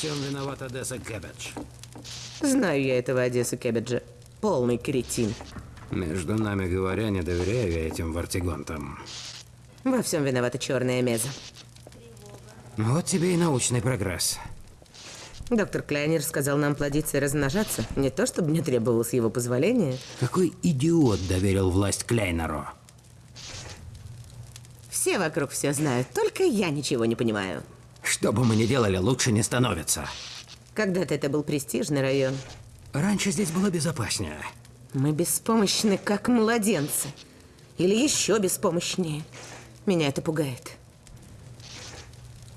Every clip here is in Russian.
всем виноват Одесса Кэббидж. Знаю я этого Одессу Кебеджа. Полный кретин. Между нами говоря, не доверяю я этим вартигонтам. Во всем виновата черная меза. Вот тебе и научный прогресс. Доктор Кляйнер сказал нам плодиться и размножаться. Не то, чтобы мне требовалось его позволение. Какой идиот доверил власть Кляйнеру? Все вокруг все знают, только я ничего не понимаю. Что бы мы ни делали, лучше не становится. Когда-то это был престижный район. Раньше здесь было безопаснее. Мы беспомощны, как младенцы. Или еще беспомощнее. Меня это пугает.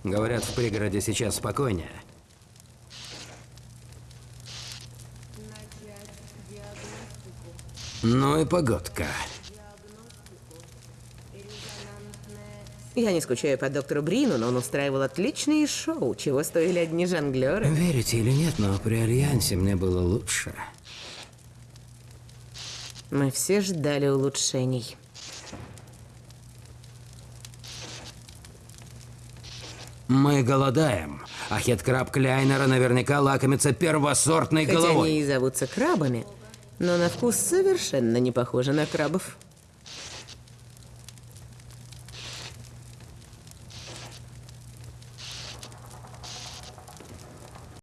Говорят, в пригороде сейчас спокойнее. Ну и погодка. Я не скучаю по доктору Брину, но он устраивал отличные шоу, чего стоили одни жонглеры. Верите или нет, но при Альянсе мне было лучше. Мы все ждали улучшений. Мы голодаем, а хет-краб Кляйнера наверняка лакомится первосортной Хотя головой. они и зовутся крабами, но на вкус совершенно не похожи на крабов.